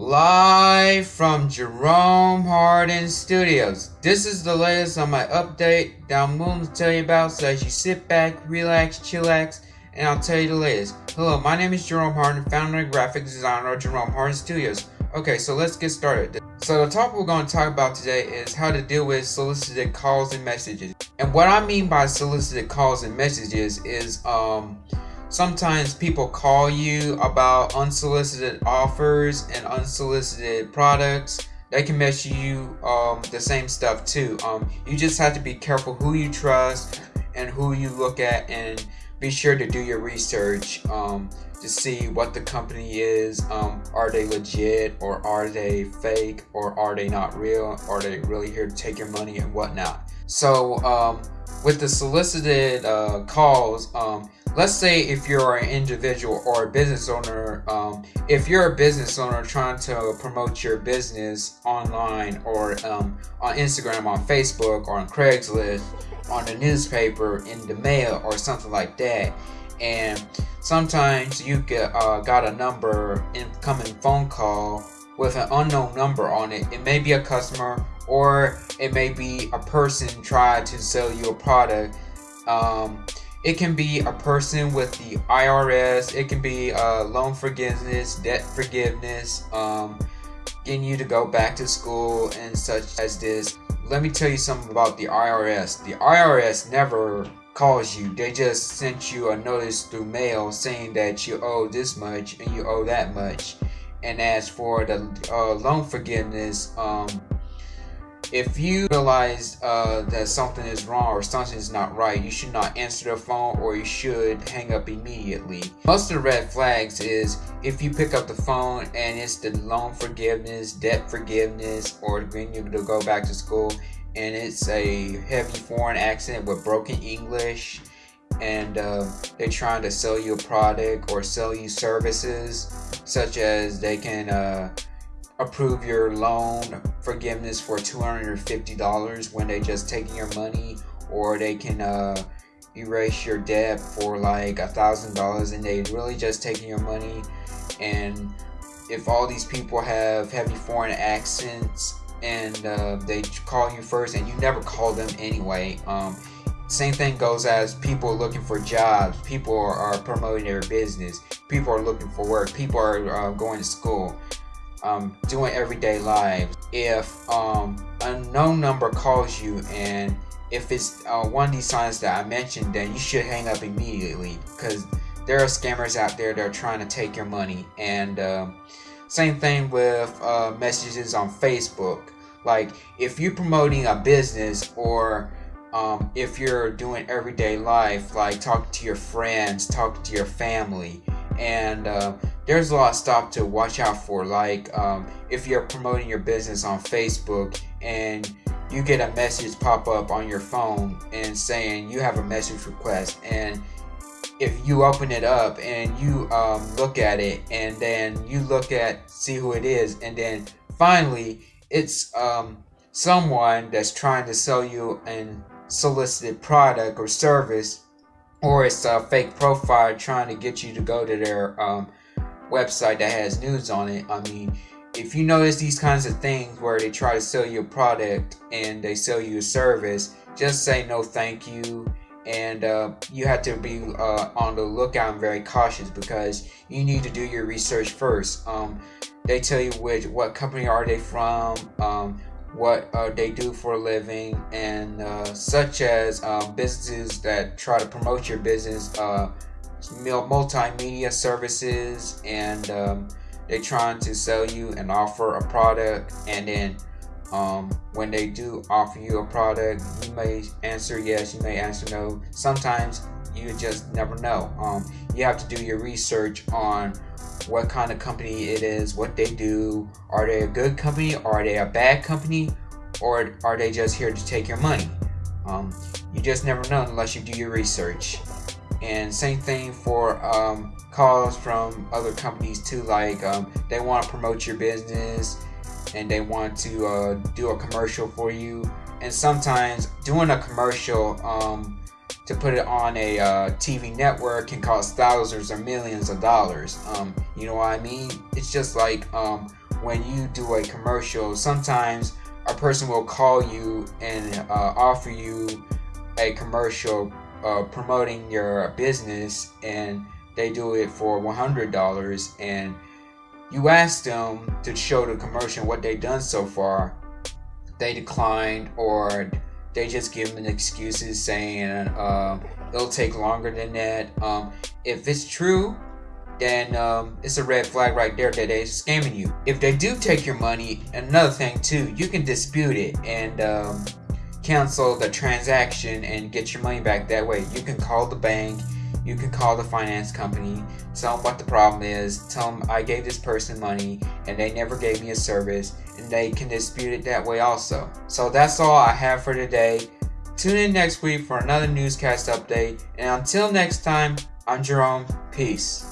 Live from Jerome Hardin Studios. This is the latest on my update that I'm willing to tell you about so as you sit back, relax, chillax, and I'll tell you the latest. Hello, my name is Jerome Hardin, founder and graphic designer of Jerome Hardin Studios. Okay, so let's get started. So the topic we're going to talk about today is how to deal with solicited calls and messages. And what I mean by solicited calls and messages is um sometimes people call you about unsolicited offers and unsolicited products. They can mess you um, the same stuff too. Um, you just have to be careful who you trust and who you look at and be sure to do your research um, to see what the company is. Um, are they legit or are they fake or are they not real? Are they really here to take your money and whatnot? So um, with the solicited uh, calls um, let's say if you're an individual or a business owner um, if you're a business owner trying to promote your business online or um, on instagram on facebook or on craigslist on the newspaper in the mail or something like that and sometimes you get uh, got a number incoming phone call with an unknown number on it. It may be a customer or it may be a person trying to sell you a product um, it can be a person with the IRS. It can be uh, loan forgiveness, debt forgiveness, um, getting you to go back to school and such as this. Let me tell you something about the IRS. The IRS never calls you. They just sent you a notice through mail saying that you owe this much and you owe that much. And as for the uh, loan forgiveness, um, if you realize uh, that something is wrong or something is not right, you should not answer the phone or you should hang up immediately. Most of the red flags is if you pick up the phone and it's the loan forgiveness, debt forgiveness, or getting you to go back to school and it's a heavy foreign accent with broken English and uh, they're trying to sell you a product or sell you services such as they can uh, approve your loan forgiveness for $250 when they just taking your money or they can uh, erase your debt for like a thousand dollars and they really just taking your money. And if all these people have heavy foreign accents and uh, they call you first and you never call them anyway um, same thing goes as people looking for jobs people are, promoting their business people are looking for work people are uh, going to school um, doing everyday lives. If um, a known number calls you and if it's uh, one of these signs that I mentioned, then you should hang up immediately because there are scammers out there that are trying to take your money. And uh, same thing with uh, messages on Facebook. Like if you're promoting a business or um, if you're doing everyday life, like talking to your friends, talking to your family, and uh, there's a lot of stuff to watch out for. Like um, if you're promoting your business on facebook and you get a message pop up on your phone and saying you have a message request and if you open it up and you um, look at it and then you look at see who it is and then finally it's um, someone that's trying to sell you an solicited product or service or it's a fake profile trying to get you to go to their um, website that has news on it. I mean, if you notice these kinds of things where they try to sell you a product and they sell you a service, just say no thank you. And uh, you have to be uh, on the lookout and very cautious because you need to do your research first. Um, they tell you which what company are they from, um, what uh, they do for a living, and uh, such as um, businesses that try to promote your business, uh, multimedia services, and um, they're trying to sell you and offer a product, and then um, when they do offer you a product, you may answer yes, you may answer no. Sometimes you just never know. Um, you have to do your research on what kind of company it is, what they do. Are they a good company? Are they a bad company? Or are they just here to take your money? Um, you just never know unless you do your research. And same thing for um, calls from other companies too, like um, they want to promote your business and they want to uh, do a commercial for you. And sometimes doing a commercial um, to put it on a uh, TV network can cost thousands or millions of dollars. Um, you know what I mean? It's just like um, when you do a commercial, sometimes a person will call you and uh, offer you a commercial uh, promoting your business, and they do it for $100, and you ask them to show the commercial what they've done so far, they declined or they just give them excuses saying uh, it'll take longer than that. Um, if it's true, then um, it's a red flag right there that they're scamming you. If they do take your money, another thing too, you can dispute it and um, cancel the transaction and get your money back that way. You can call the bank, you can call the finance company, tell them what the problem is, tell them I gave this person money and they never gave me a service, and they can dispute it that way also. So that's all I have for today. Tune in next week for another newscast update, and until next time, I'm Jerome. Peace.